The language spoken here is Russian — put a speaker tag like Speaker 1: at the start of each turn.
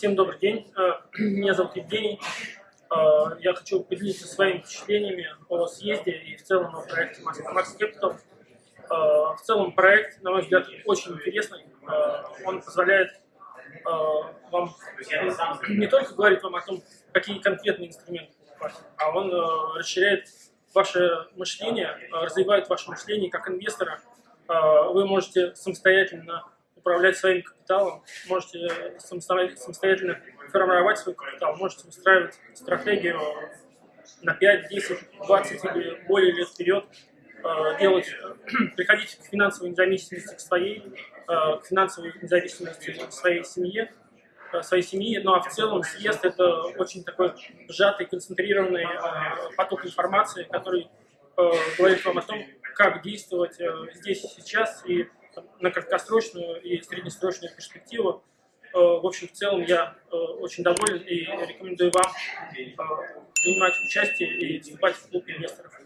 Speaker 1: Всем добрый день. Э, меня зовут Евгений. Э, я хочу поделиться своими впечатлениями о съезде и в целом о проекте Max Capital. Э, в целом проект, на мой взгляд, очень интересный. Он позволяет вам не только говорить вам о том, какие конкретные инструменты покупать, а он расширяет ваше мышление, развивает ваше мышление как инвестора. Вы можете самостоятельно управлять своим капиталом, можете самостоятельно формировать свой капитал, можете выстраивать стратегию на 5, 10, 20 или более лет вперед, э, делать, приходить к финансовой независимости к своей, э, к финансовой независимости к своей семье, э, своей семьи, ну а в целом съезд это очень такой сжатый, концентрированный поток информации, который говорит вам о том, как действовать здесь и сейчас и на краткосрочную и среднесрочную перспективу. Э, в общем, в целом я э, очень доволен и рекомендую вам э, принимать участие и вступать в клуб инвесторов.